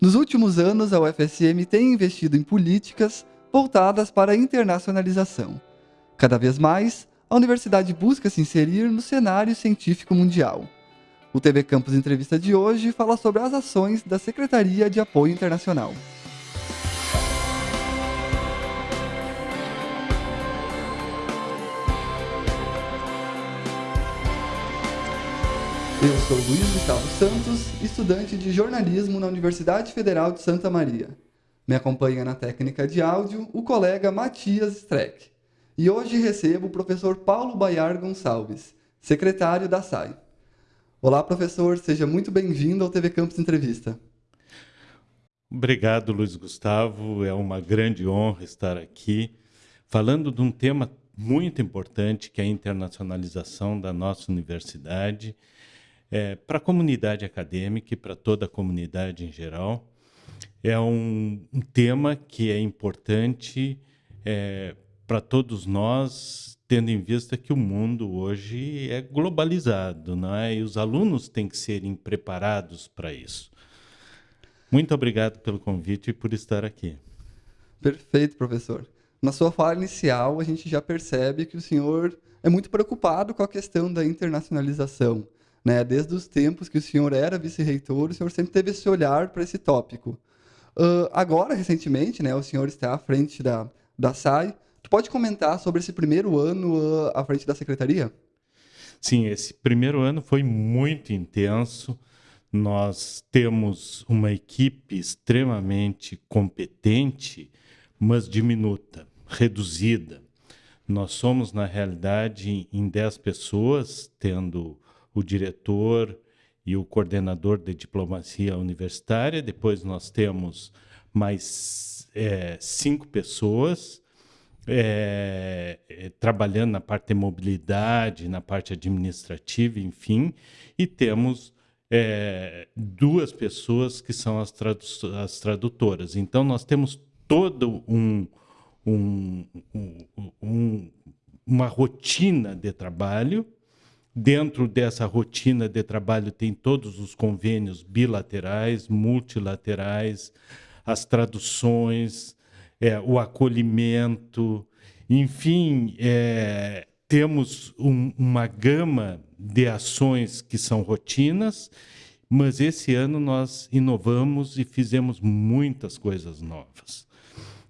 Nos últimos anos, a UFSM tem investido em políticas voltadas para a internacionalização. Cada vez mais, a universidade busca se inserir no cenário científico mundial. O TV Campus Entrevista de hoje fala sobre as ações da Secretaria de Apoio Internacional. Eu sou Luiz Gustavo Santos, estudante de jornalismo na Universidade Federal de Santa Maria. Me acompanha na técnica de áudio o colega Matias Streck. E hoje recebo o professor Paulo Baiar Gonçalves, secretário da SAI. Olá, professor, seja muito bem-vindo ao TV Campus Entrevista. Obrigado, Luiz Gustavo. É uma grande honra estar aqui falando de um tema muito importante que é a internacionalização da nossa universidade é, para a comunidade acadêmica e para toda a comunidade em geral. É um, um tema que é importante é, para todos nós, tendo em vista que o mundo hoje é globalizado, é? E os alunos têm que serem preparados para isso. Muito obrigado pelo convite e por estar aqui. Perfeito, professor. Na sua fala inicial, a gente já percebe que o senhor é muito preocupado com a questão da internacionalização. Né? Desde os tempos que o senhor era vice-reitor, o senhor sempre teve esse olhar para esse tópico. Uh, agora, recentemente, né, o senhor está à frente da, da SAI. Tu pode comentar sobre esse primeiro ano uh, à frente da secretaria? Sim, esse primeiro ano foi muito intenso. Nós temos uma equipe extremamente competente, mas diminuta, reduzida. Nós somos, na realidade, em 10 pessoas, tendo o diretor e o coordenador de diplomacia universitária. Depois nós temos mais é, cinco pessoas é, é, trabalhando na parte de mobilidade, na parte administrativa, enfim, e temos é, duas pessoas que são as, tradu as, tradutoras. Então nós temos todo um, um, um, um uma rotina de trabalho Dentro dessa rotina de trabalho tem todos os convênios bilaterais, multilaterais, as traduções, é, o acolhimento, enfim, é, temos um, uma gama de ações que são rotinas, mas esse ano nós inovamos e fizemos muitas coisas novas.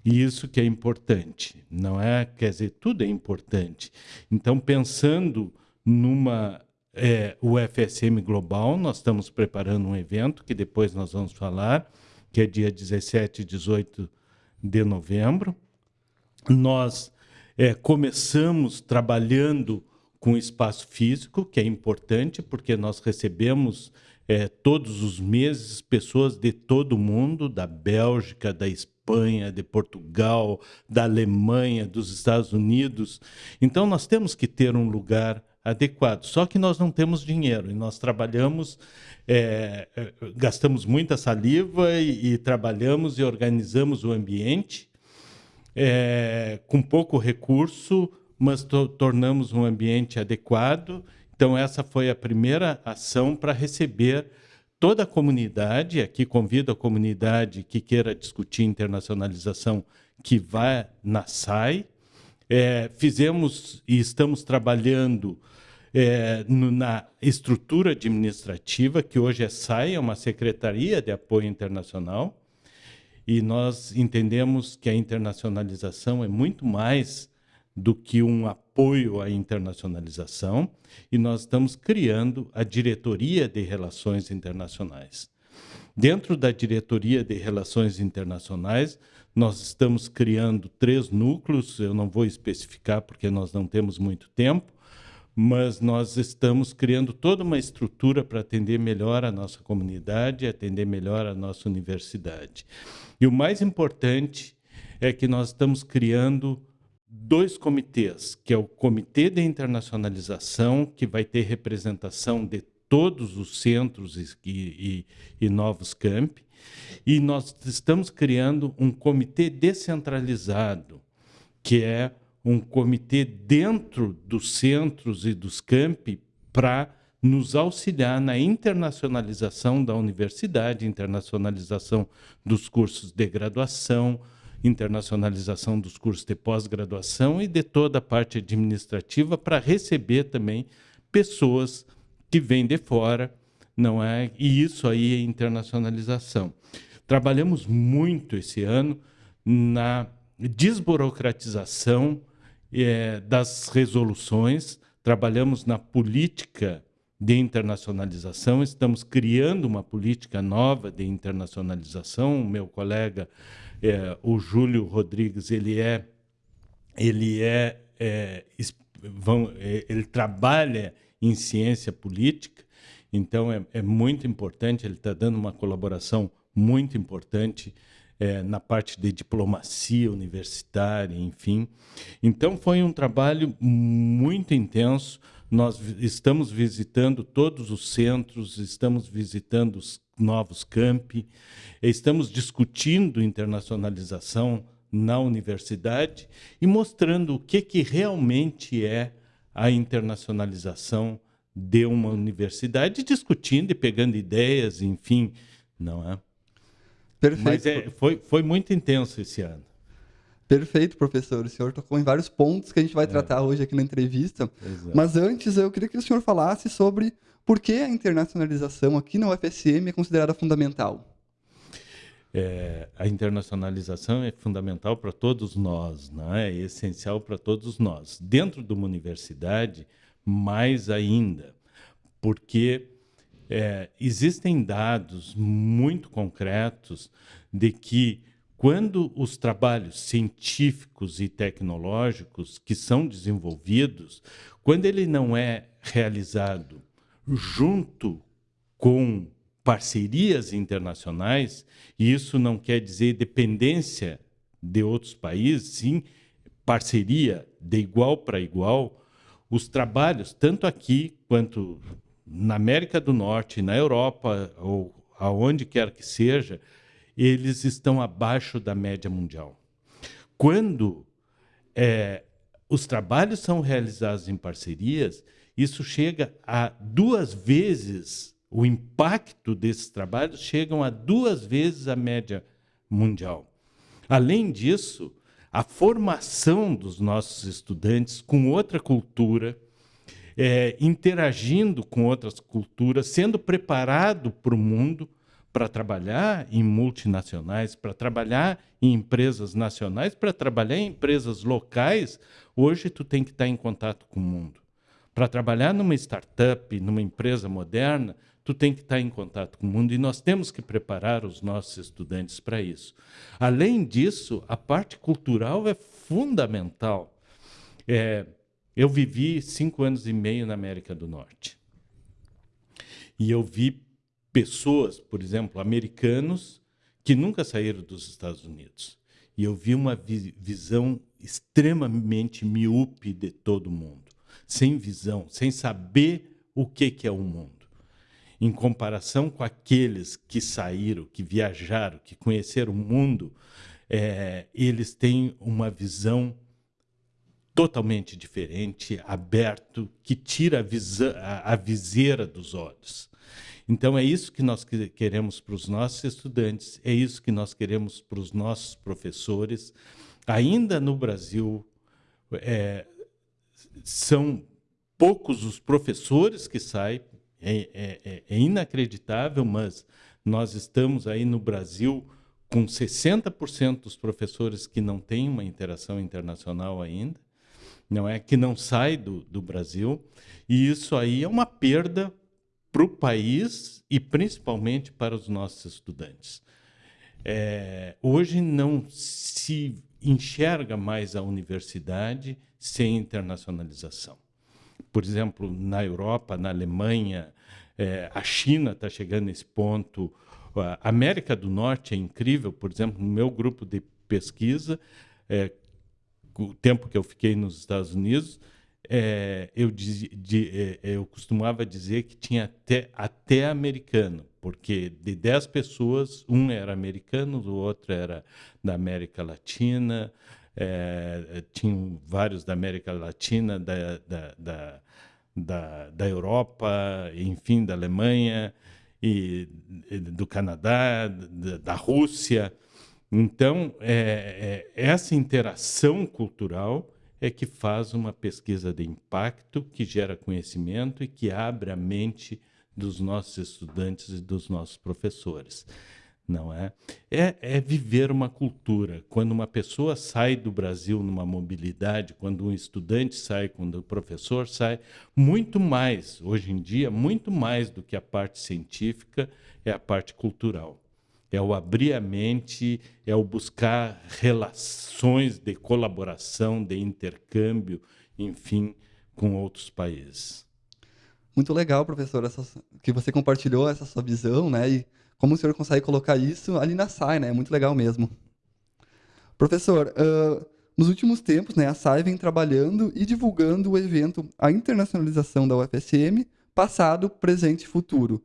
E isso que é importante, não é? Quer dizer, tudo é importante. Então, pensando numa é, UFSM Global. Nós estamos preparando um evento que depois nós vamos falar, que é dia 17 e 18 de novembro. Nós é, começamos trabalhando com espaço físico, que é importante, porque nós recebemos é, todos os meses pessoas de todo o mundo, da Bélgica, da Espanha, de Portugal, da Alemanha, dos Estados Unidos. Então, nós temos que ter um lugar adequado. Só que nós não temos dinheiro e nós trabalhamos, é, é, gastamos muita saliva e, e, trabalhamos e organizamos o ambiente é, com pouco recurso, mas to tornamos um ambiente adequado. Então, essa foi a primeira ação para receber toda a comunidade. Aqui convido a comunidade que queira discutir internacionalização que vá na SAI. É, fizemos e estamos trabalhando é, no, na estrutura administrativa, que hoje é SAI, é uma Secretaria de Apoio Internacional, e nós entendemos que a internacionalização é muito mais do que um apoio à internacionalização, e nós estamos criando a Diretoria de Relações Internacionais. Dentro da Diretoria de Relações Internacionais, nós estamos criando três núcleos, eu não vou especificar porque nós não temos muito tempo, mas nós estamos criando toda uma estrutura para atender melhor a nossa comunidade, atender melhor a nossa universidade. E o mais importante é que nós estamos criando dois comitês, que é o Comitê de Internacionalização, que vai ter representação de todos os centros e, e, e novos campi, e nós estamos criando um comitê descentralizado, que é um comitê dentro dos centros e dos campi para nos auxiliar na internacionalização da universidade, internacionalização dos cursos de graduação, internacionalização dos cursos de pós-graduação e de toda a parte administrativa para receber também pessoas que vêm de fora, não é? E isso aí é internacionalização. Trabalhamos muito esse ano na desburocratização é, das resoluções, trabalhamos na política de internacionalização, estamos criando uma política nova de internacionalização. O meu colega, é, o Júlio Rodrigues, ele é, ele é, é vão, ele trabalha em ciência política, então é, é muito importante. Ele está dando uma colaboração muito importante é, na parte de diplomacia universitária, enfim. Então foi um trabalho muito intenso nós estamos visitando todos os centros, estamos visitando os novos campi, estamos discutindo internacionalização na universidade e mostrando o que, que realmente é a internacionalização de uma universidade, discutindo e pegando ideias, enfim, não é? Perfeito. Mas é, foi, foi muito intenso esse ano. Perfeito, professor. O senhor tocou em vários pontos que a gente vai é. tratar hoje aqui na entrevista. Exato. Mas antes, eu queria que o senhor falasse sobre por que a internacionalização aqui na UFSM é considerada fundamental. É, a internacionalização é fundamental para todos nós, não é? é essencial para todos nós. Dentro de uma universidade, mais ainda, porque é, existem dados muito concretos de que quando os trabalhos científicos e tecnológicos que são desenvolvidos, quando ele não é realizado junto com parcerias internacionais, e isso não quer dizer dependência de outros países, sim parceria de igual para igual, os trabalhos, tanto aqui quanto na América do Norte, na Europa ou aonde quer que seja, eles estão abaixo da média mundial. Quando é, os trabalhos são realizados em parcerias, isso chega a duas vezes, o impacto desses trabalhos chegam a duas vezes a média mundial. Além disso, a formação dos nossos estudantes com outra cultura, é, interagindo com outras culturas, sendo preparado para o mundo, para trabalhar em multinacionais, para trabalhar em empresas nacionais, para trabalhar em empresas locais, hoje tu tem que estar em contato com o mundo. Para trabalhar numa startup, numa empresa moderna, tu tem que estar em contato com o mundo e nós temos que preparar os nossos estudantes para isso. Além disso, a parte cultural é fundamental. É, eu vivi cinco anos e meio na América do Norte. E eu vi pessoas, por exemplo, americanos, que nunca saíram dos Estados Unidos. E eu vi uma vi visão extremamente miúpe de todo mundo, sem visão, sem saber o que, que é o mundo. Em comparação com aqueles que saíram, que viajaram, que conheceram o mundo, é, eles têm uma visão totalmente diferente, aberto, que tira a, a, a viseira dos olhos. Então, é isso que nós queremos para os nossos estudantes, é isso que nós queremos para os nossos professores. Ainda no Brasil, é, são poucos os professores que saem, é, é, é, é inacreditável, mas nós estamos aí no Brasil com 60% dos professores que não têm uma interação internacional ainda, não é que não sai do, do Brasil, e isso aí é uma perda para o país e principalmente para os nossos estudantes. É, hoje não se enxerga mais a universidade sem internacionalização. Por exemplo, na Europa, na Alemanha, é, a China está chegando nesse ponto. A América do Norte é incrível. Por exemplo, no meu grupo de pesquisa, é, o tempo que eu fiquei nos Estados Unidos, é, eu, diz, de, é, eu costumava dizer que tinha até, até americano, porque de 10 pessoas, um era americano, o outro era da América Latina, é, tinham vários da América Latina, da, da, da, da, da Europa, enfim, da Alemanha e, e do Canadá, da, da Rússia. Então, é, é, essa interação cultural é que faz uma pesquisa de impacto, que gera conhecimento e que abre a mente dos nossos estudantes e dos nossos professores. Não é? é? É viver uma cultura. Quando uma pessoa sai do Brasil numa mobilidade, quando um estudante sai, quando o professor sai, muito mais, hoje em dia, muito mais do que a parte científica, é a parte cultural é o abrir a mente, é o buscar relações de colaboração, de intercâmbio, enfim, com outros países. Muito legal, professor, essa, que você compartilhou essa sua visão, né? E como o senhor consegue colocar isso ali na SAI, né? É muito legal mesmo. Professor, uh, nos últimos tempos, né, a SAI vem trabalhando e divulgando o evento A Internacionalização da UFSM, passado, presente e futuro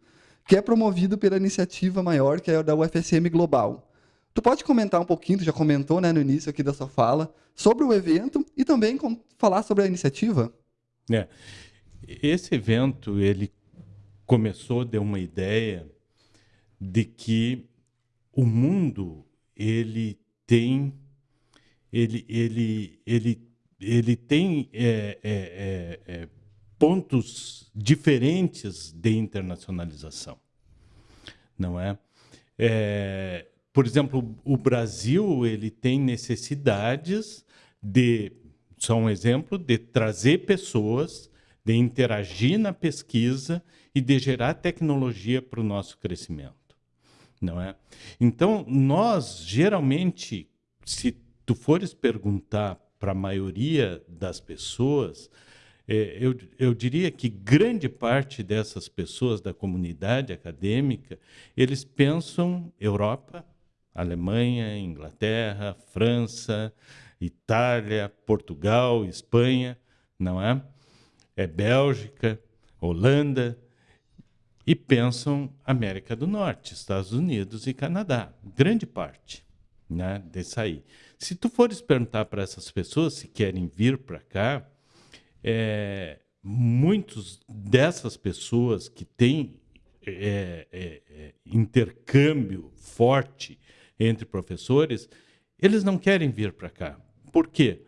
que é promovido pela iniciativa maior, que é da UFSM Global. Tu pode comentar um pouquinho, tu já comentou né, no início aqui da sua fala, sobre o evento e também falar sobre a iniciativa? É. Esse evento, ele começou de uma ideia de que o mundo, ele tem ele, ele, ele, ele tem é, é, é, é pontos diferentes de internacionalização, não é? é? Por exemplo, o Brasil ele tem necessidades de, só um exemplo, de trazer pessoas, de interagir na pesquisa e de gerar tecnologia para o nosso crescimento, não é? Então nós geralmente, se tu fores perguntar para a maioria das pessoas, é, eu, eu diria que grande parte dessas pessoas da comunidade acadêmica, eles pensam Europa, Alemanha, Inglaterra, França, Itália, Portugal, Espanha, não é? É Bélgica, Holanda, e pensam América do Norte, Estados Unidos e Canadá, grande parte né, desse aí. Se tu fores perguntar para essas pessoas se querem vir para cá, é, muitos dessas pessoas que têm é, é, é, intercâmbio forte entre professores, eles não querem vir para cá. Por quê?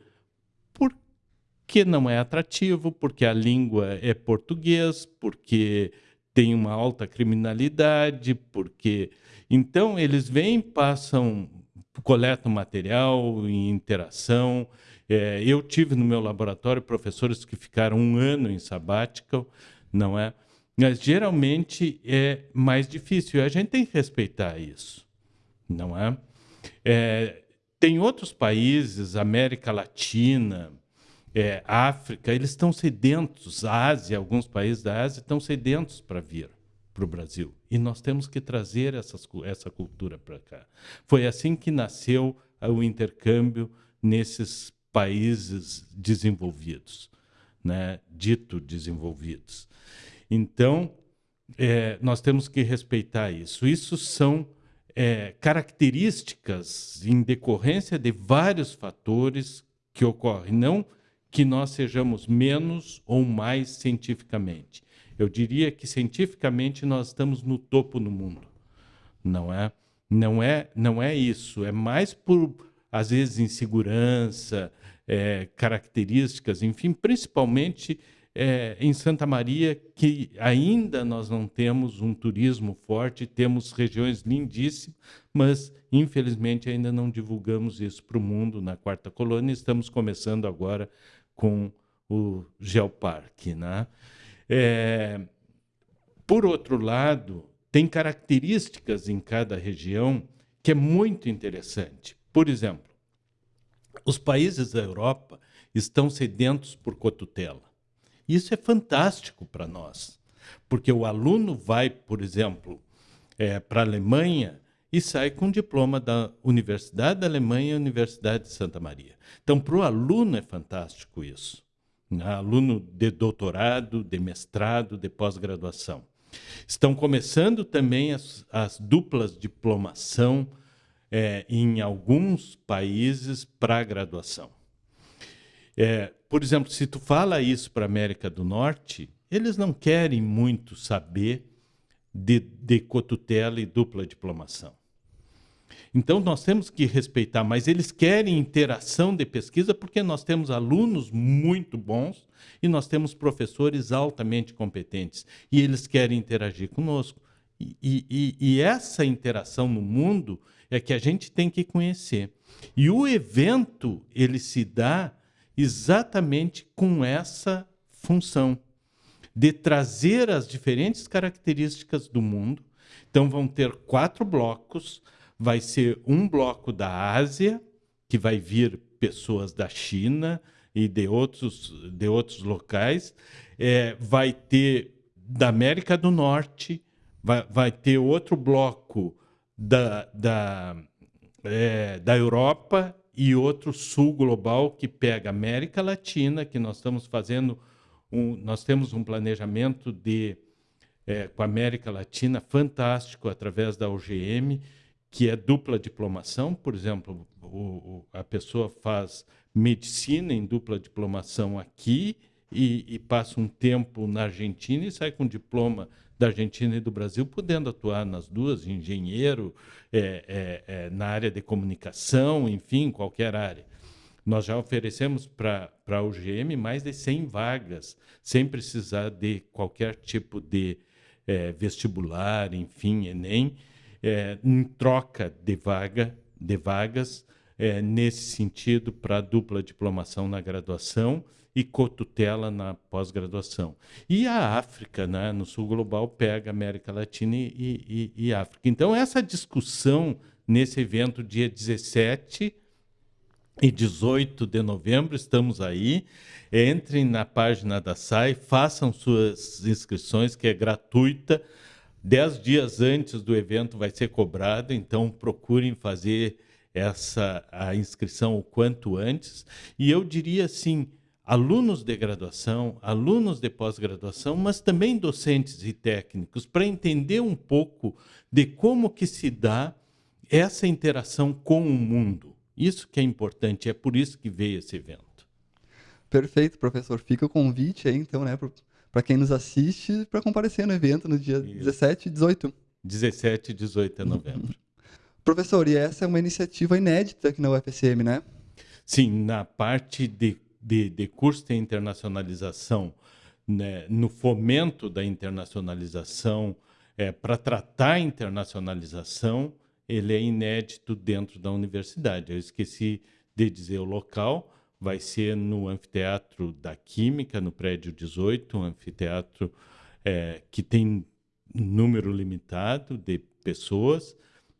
Porque não é atrativo, porque a língua é português, porque tem uma alta criminalidade, porque então eles vêm, passam, coletam material em interação, é, eu tive no meu laboratório professores que ficaram um ano em sabbatical, não é? Mas geralmente é mais difícil. A gente tem que respeitar isso, não é? é tem outros países, América Latina, é, África, eles estão sedentos, a Ásia, alguns países da Ásia estão sedentos para vir para o Brasil. E nós temos que trazer essas, essa cultura para cá. Foi assim que nasceu o intercâmbio nesses países desenvolvidos, né? dito desenvolvidos. Então, é, nós temos que respeitar isso. Isso são é, características em decorrência de vários fatores que ocorrem, não que nós sejamos menos ou mais cientificamente. Eu diria que cientificamente nós estamos no topo no mundo. Não é? Não é, não é isso. É mais por às vezes insegurança, é, características, enfim, principalmente é, em Santa Maria, que ainda nós não temos um turismo forte, temos regiões lindíssimas, mas infelizmente ainda não divulgamos isso para o mundo na quarta colônia. Estamos começando agora com o Geoparque. Né? É, por outro lado, tem características em cada região que é muito interessante. Por exemplo, os países da Europa estão sedentos por cotutela. Isso é fantástico para nós, porque o aluno vai, por exemplo, é, para a Alemanha e sai com diploma da Universidade da Alemanha e Universidade de Santa Maria. Então, para o aluno é fantástico isso. Né? Aluno de doutorado, de mestrado, de pós-graduação. Estão começando também as, as duplas diplomação é, em alguns países para graduação. É, por exemplo, se tu fala isso para a América do Norte, eles não querem muito saber de, de cotutela e dupla diplomação. Então, nós temos que respeitar, mas eles querem interação de pesquisa porque nós temos alunos muito bons e nós temos professores altamente competentes e eles querem interagir conosco. E, e, e essa interação no mundo é que a gente tem que conhecer. E o evento ele se dá exatamente com essa função de trazer as diferentes características do mundo. Então vão ter quatro blocos. Vai ser um bloco da Ásia, que vai vir pessoas da China e de outros, de outros locais. É, vai ter da América do Norte, vai, vai ter outro bloco da, da, é, da Europa e outro sul global que pega América Latina, que nós estamos fazendo, um, nós temos um planejamento de é, com a América Latina fantástico através da UGM, que é dupla diplomação, por exemplo, o, o, a pessoa faz medicina em dupla diplomação aqui e, e passa um tempo na Argentina e sai com diploma da Argentina e do Brasil, podendo atuar nas duas, engenheiro, é, é, é, na área de comunicação, enfim, qualquer área. Nós já oferecemos para a UGM mais de 100 vagas, sem precisar de qualquer tipo de é, vestibular, enfim, Enem, é, em troca de vaga, de vagas, é, nesse sentido, para dupla diplomação na graduação e cotutela na pós-graduação. E a África, né, no sul global, pega América Latina e, e, e, África. Então, essa discussão nesse evento, dia 17 e 18 de novembro, estamos aí. Entrem na página da SAI, façam suas inscrições, que é gratuita. Dez dias antes do evento vai ser cobrado, então procurem fazer essa a inscrição o quanto antes. E eu diria assim, alunos de graduação, alunos de pós-graduação, mas também docentes e técnicos, para entender um pouco de como que se dá essa interação com o mundo. Isso que é importante, é por isso que veio esse evento. Perfeito, professor. Fica o convite aí, então, né, para quem nos assiste, para comparecer no evento no dia isso. 17 e 18. 17 e 18 de novembro. Professor, e essa é uma iniciativa inédita aqui na UFSM, né? Sim, na parte de de, de curso de internacionalização, né, no fomento da internacionalização, é, para tratar a internacionalização, ele é inédito dentro da universidade. Eu esqueci de dizer o local, vai ser no Anfiteatro da Química, no prédio 18, um anfiteatro é, que tem número limitado de pessoas,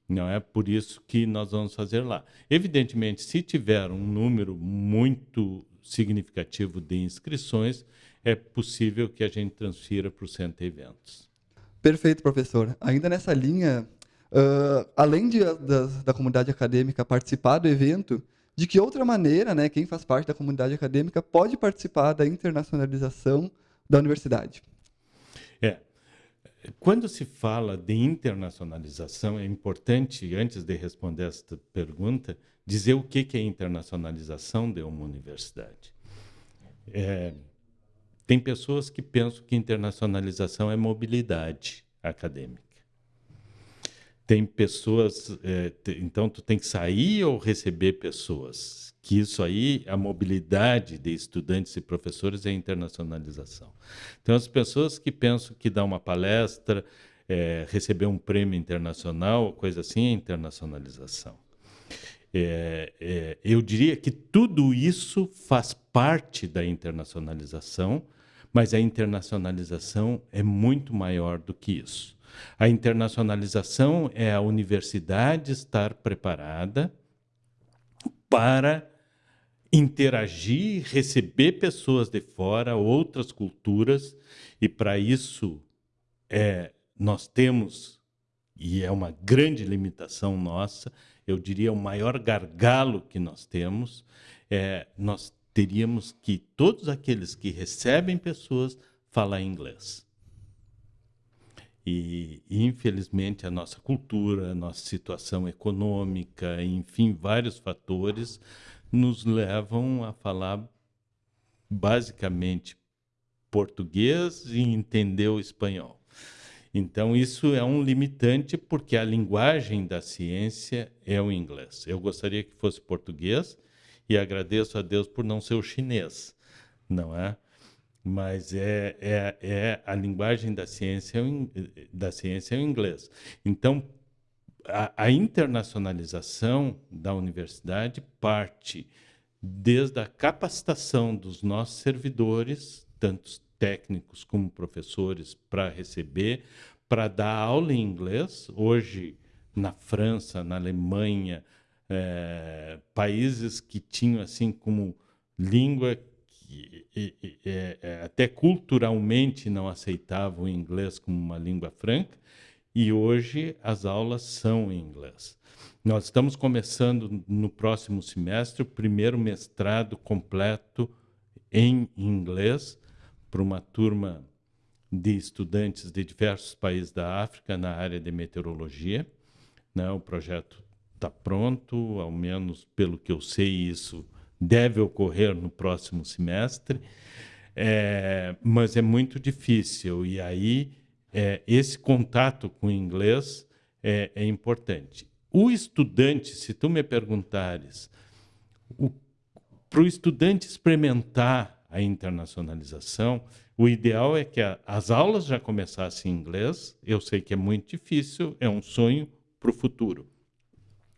não é por isso que nós vamos fazer lá. Evidentemente, se tiver um número muito significativo de inscrições, é possível que a gente transfira para o centro de eventos. Perfeito, professor. Ainda nessa linha, uh, além de, da, da comunidade acadêmica participar do evento, de que outra maneira, né, quem faz parte da comunidade acadêmica pode participar da internacionalização da universidade? É. Quando se fala de internacionalização, é importante, antes de responder esta pergunta, dizer o que é internacionalização de uma universidade. É, tem pessoas que pensam que internacionalização é mobilidade acadêmica. Tem pessoas, é, então tu tem que sair ou receber pessoas. Que isso aí, a mobilidade de estudantes e professores é internacionalização. Então as pessoas que pensam que dar uma palestra, é, receber um prêmio internacional, coisa assim, é internacionalização. É, é, eu diria que tudo isso faz parte da internacionalização, mas a internacionalização é muito maior do que isso. A internacionalização é a universidade estar preparada para interagir, receber pessoas de fora, outras culturas, e para isso é, nós temos, e é uma grande limitação nossa, eu diria, o maior gargalo que nós temos é nós teríamos que todos aqueles que recebem pessoas falar inglês. E, infelizmente, a nossa cultura, a nossa situação econômica, enfim, vários fatores nos levam a falar basicamente português e entendeu espanhol. Então, isso é um limitante, porque a linguagem da ciência é o inglês. Eu gostaria que fosse português e agradeço a Deus por não ser o chinês, não é? Mas é, é, é a linguagem da ciência, é da ciência é o inglês. Então, a, a internacionalização da universidade parte desde a capacitação dos nossos servidores, tanto técnicos como professores, para receber, para dar aula em inglês. Hoje, na França, na Alemanha, é, países que tinham assim como língua que e, e, é, até culturalmente não aceitavam o inglês como uma língua franca, e hoje as aulas são em inglês. Nós estamos começando no próximo semestre o primeiro mestrado completo em inglês para uma turma de estudantes de diversos países da África na área de meteorologia. Né? O projeto está pronto, ao menos pelo que eu sei, isso deve ocorrer no próximo semestre, é, mas é muito difícil. E aí, é, esse contato com o inglês é, é importante. O estudante, se tu me perguntares, para o estudante experimentar a internacionalização, o ideal é que a, as aulas já começassem em inglês. Eu sei que é muito difícil, é um sonho para o futuro.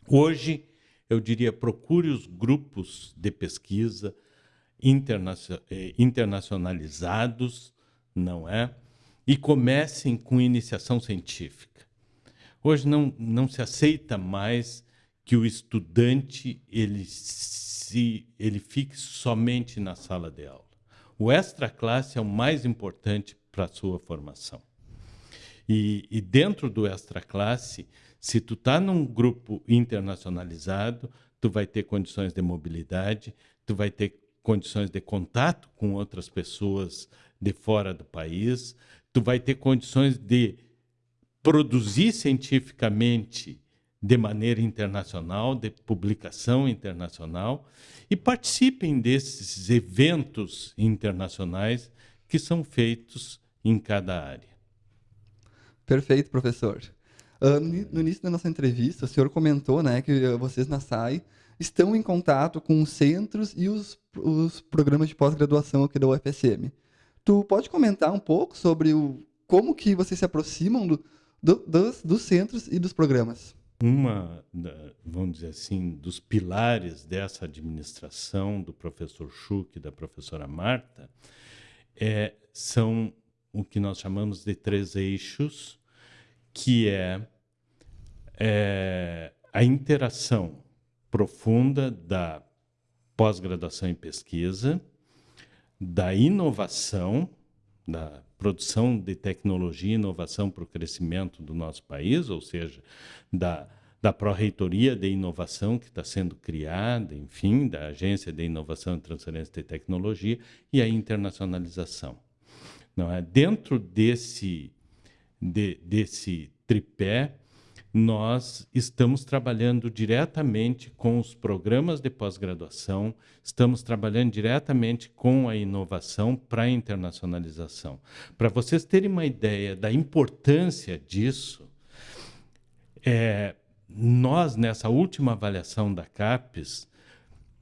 Hoje, eu diria, procure os grupos de pesquisa eh, internacionalizados, não é? E comecem com iniciação científica. Hoje não, não se aceita mais que o estudante ele, se, ele fique somente na sala de aula. O extra classe é o mais importante para a sua formação. E, e dentro do extra classe, se tu está num grupo internacionalizado, tu vai ter condições de mobilidade, tu vai ter condições de contato com outras pessoas de fora do país, tu vai ter condições de produzir cientificamente de maneira internacional, de publicação internacional, e participem desses eventos internacionais que são feitos em cada área. Perfeito, professor. Uh, no início da nossa entrevista, o senhor comentou né, que vocês na SAI estão em contato com os centros e os, os programas de pós-graduação aqui da UFSM. Tu pode comentar um pouco sobre o, como que vocês se aproximam do, do, dos, dos centros e dos programas. Uma, vamos dizer assim, dos pilares dessa administração do professor Schuch e da professora Marta é, são o que nós chamamos de três eixos, que é, é a interação profunda da pós-graduação em pesquisa, da inovação, da produção de tecnologia e inovação para o crescimento do nosso país, ou seja, da, da Pró-Reitoria de Inovação que está sendo criada, enfim, da Agência de Inovação e Transferência de Tecnologia e a internacionalização. Não é? Dentro desse, de, desse tripé, nós estamos trabalhando diretamente com os programas de pós-graduação, estamos trabalhando diretamente com a inovação para a internacionalização. Para vocês terem uma ideia da importância disso, é, nós, nessa última avaliação da CAPES,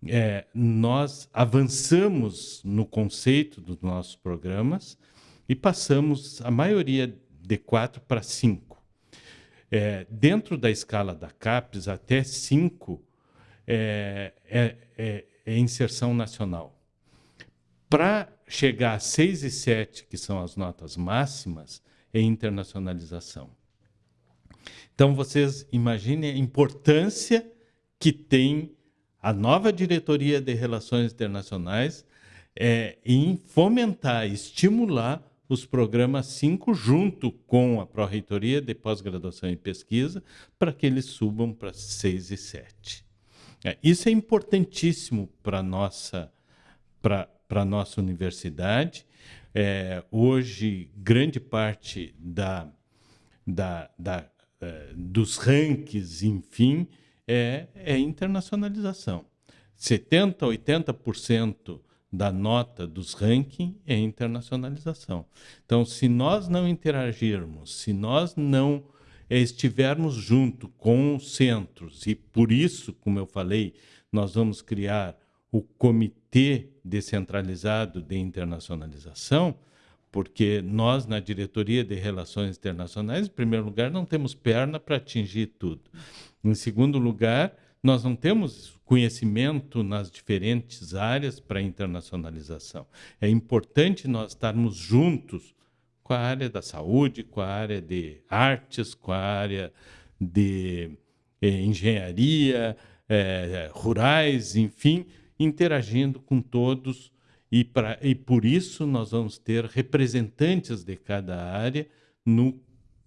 é, nós avançamos no conceito dos nossos programas e passamos a maioria de quatro para cinco. É, dentro da escala da CAPES, até 5 é, é, é, é, inserção nacional. Para chegar a 6 e 7, que são as notas máximas, é internacionalização. Então, vocês imaginem a importância que tem a nova diretoria de relações internacionais é, em fomentar, estimular os programas 5 junto com a Pró-Reitoria de Pós-Graduação e Pesquisa para que eles subam para 6 e 7. É, isso é importantíssimo para a nossa, nossa universidade. É, hoje, grande parte da, da, da, é, dos rankings, enfim, é, é internacionalização. 70%, 80% da nota dos rankings é internacionalização. Então, se nós não interagirmos, se nós não estivermos junto com os centros, e por isso, como eu falei, nós vamos criar o Comitê Descentralizado de Internacionalização, porque nós, na Diretoria de Relações Internacionais, em primeiro lugar, não temos perna para atingir tudo. Em segundo lugar, nós não temos conhecimento nas diferentes áreas para internacionalização. É importante nós estarmos juntos com a área da saúde, com a área de artes, com a área de eh, engenharia, eh, rurais, enfim, interagindo com todos e, pra, e por isso nós vamos ter representantes de cada área no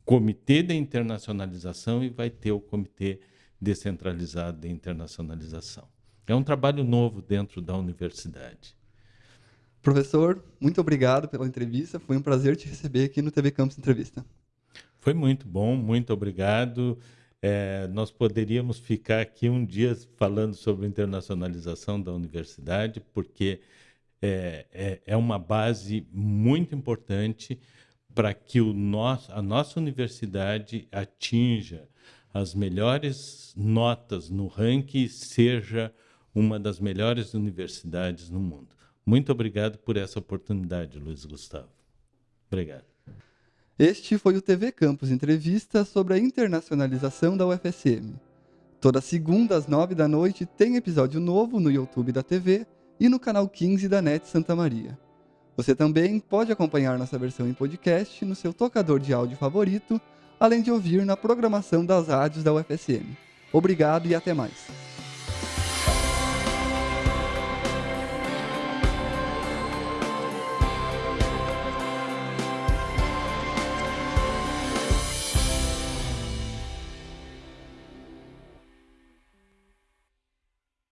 Comitê de Internacionalização e vai ter o Comitê Descentralizado de Internacionalização. É um trabalho novo dentro da universidade. Professor, muito obrigado pela entrevista. Foi um prazer te receber aqui no TV Campus Entrevista. Foi muito bom, muito obrigado. É, nós poderíamos ficar aqui um dia falando sobre internacionalização da universidade, porque é, é, é uma base muito importante para que o nosso, a nossa universidade atinja as melhores notas no ranking seja uma das melhores universidades no mundo. Muito obrigado por essa oportunidade, Luiz Gustavo. Obrigado. Este foi o TV Campus Entrevista sobre a internacionalização da UFSM. Toda segunda às nove da noite tem episódio novo no YouTube da TV e no canal 15 da NET Santa Maria. Você também pode acompanhar nossa versão em podcast no seu tocador de áudio favorito, além de ouvir na programação das rádios da UFSM. Obrigado e até mais.